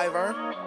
Survivor.